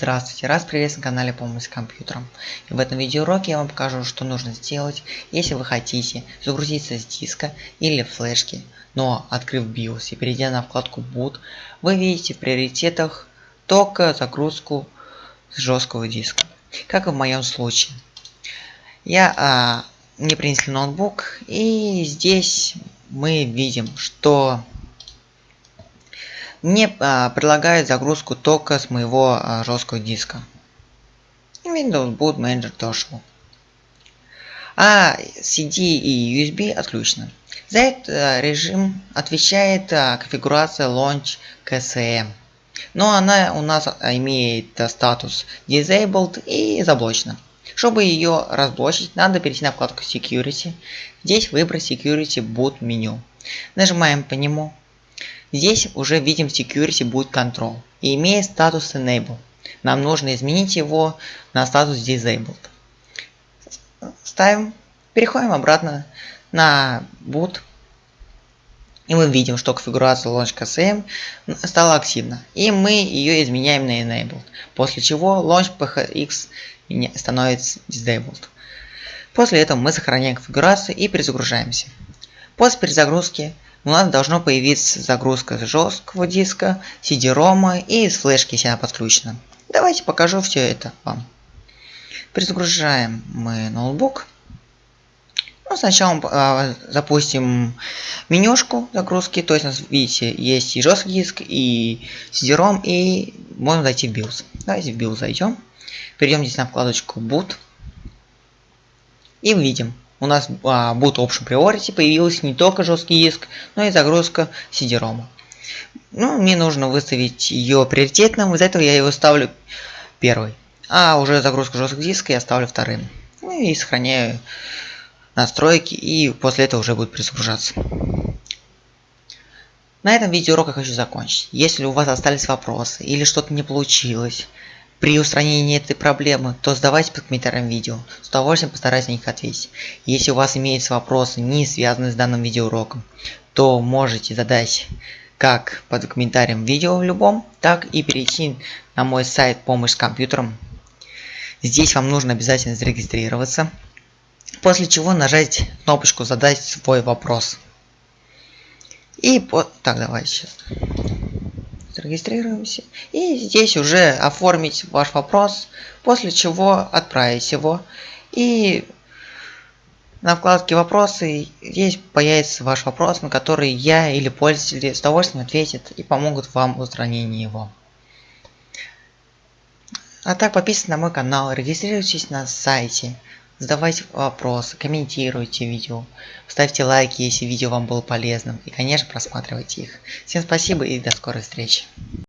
Здравствуйте, раз приветствую на канале Помощь с компьютером. И в этом видеоуроке я вам покажу, что нужно сделать, если вы хотите загрузиться с диска или флешки, но открыв BIOS и перейдя на вкладку Boot, вы видите в приоритетах только загрузку с жесткого диска, как и в моем случае. Я, а, мне принесли ноутбук и здесь мы видим, что мне а, предлагают загрузку только с моего а, жесткого диска. Windows Boot Manager тоже. А CD и USB отключены. За этот а, режим отвечает а, конфигурация Launch KSM. Но она у нас а, имеет статус Disabled и заблочена. Чтобы ее разблочить, надо перейти на вкладку Security. Здесь выбрать Security Boot меню. Нажимаем по нему. Здесь уже видим Security Boot Control и имеет статус Enable. Нам нужно изменить его на статус Disabled. Ставим, переходим обратно на Boot. И мы видим, что конфигурация Launch KSM стала активна. И мы ее изменяем на Enabled. После чего Launch PHX становится Disabled. После этого мы сохраняем конфигурацию и перезагружаемся. После перезагрузки у нас должно появиться загрузка с жесткого диска, CD-рома и из флешки, если она подключена. Давайте покажу все это вам. Перезагружаем мы ноутбук. Ну, сначала э, запустим менюшку загрузки, то есть у нас, видите, есть и жесткий диск, и CD-ROM, и можно зайти в BIOS. Давайте в BIOS зайдем. Перейдем здесь на вкладочку Boot. И видим, у нас а, Boot Option Priority появился не только жесткий диск, но и загрузка CD-ROM. Ну, мне нужно выставить ее приоритетным, из-за этого я его ставлю первый. А уже загрузку жесткого диска я ставлю вторым. Ну и сохраняю настройки, и после этого уже будет перезагружаться. На этом видеоурок я хочу закончить. Если у вас остались вопросы или что-то не получилось, при устранении этой проблемы, то задавайте под комментарием видео. С удовольствием постараюсь на них ответить. Если у вас имеются вопросы, не связанные с данным видеоуроком, то можете задать как под комментарием видео в любом, так и перейти на мой сайт «Помощь с компьютером». Здесь вам нужно обязательно зарегистрироваться, после чего нажать кнопочку «Задать свой вопрос». И по... Так, давайте сейчас зарегистрируемся. И здесь уже оформить ваш вопрос, после чего отправить его. И на вкладке «Вопросы» здесь появится ваш вопрос, на который я или пользователи с удовольствием ответят и помогут вам в устранении его. А так подписывайтесь на мой канал, регистрируйтесь на сайте, задавайте вопросы, комментируйте видео, ставьте лайки, если видео вам было полезным и, конечно, просматривайте их. Всем спасибо и до скорой встречи.